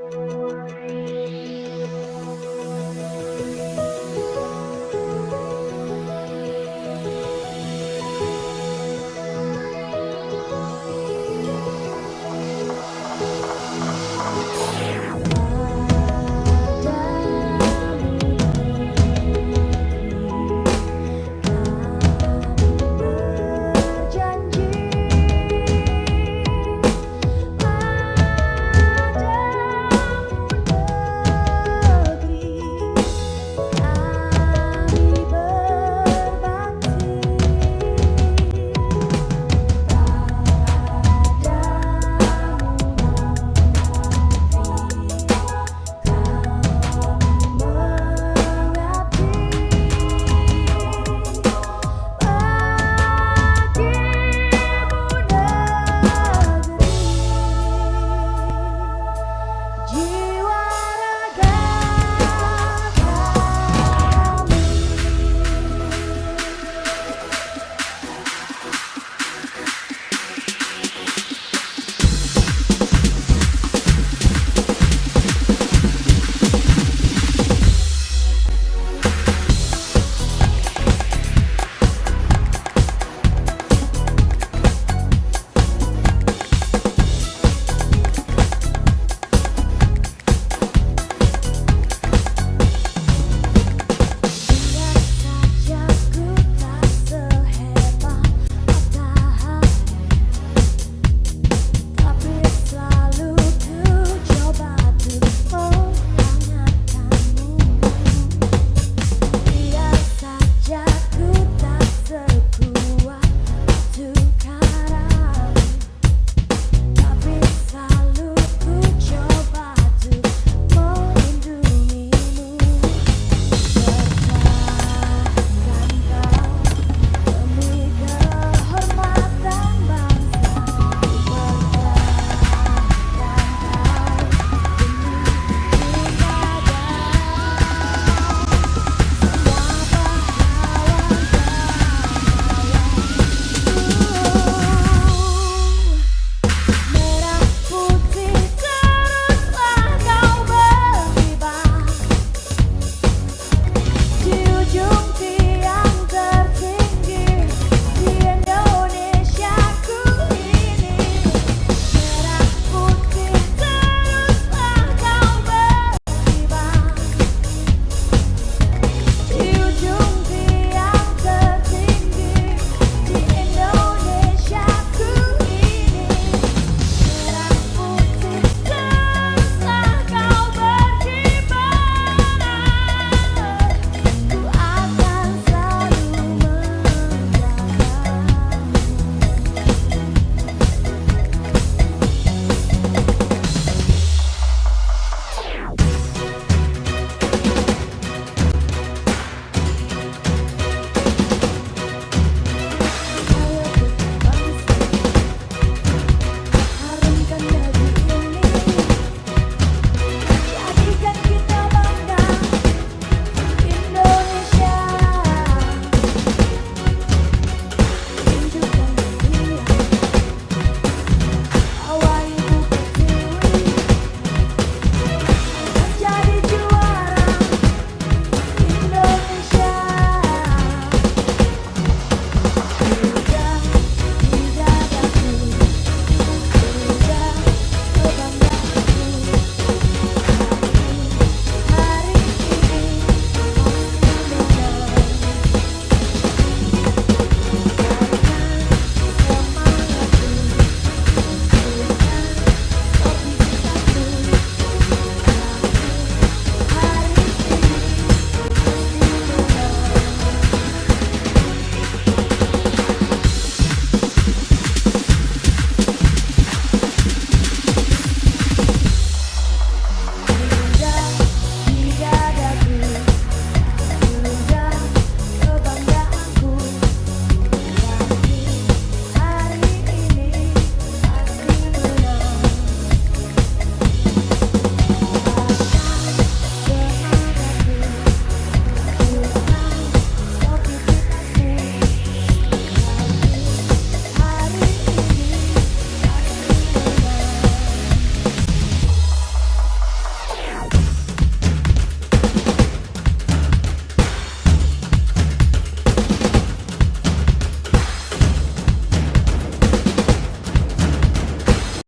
Música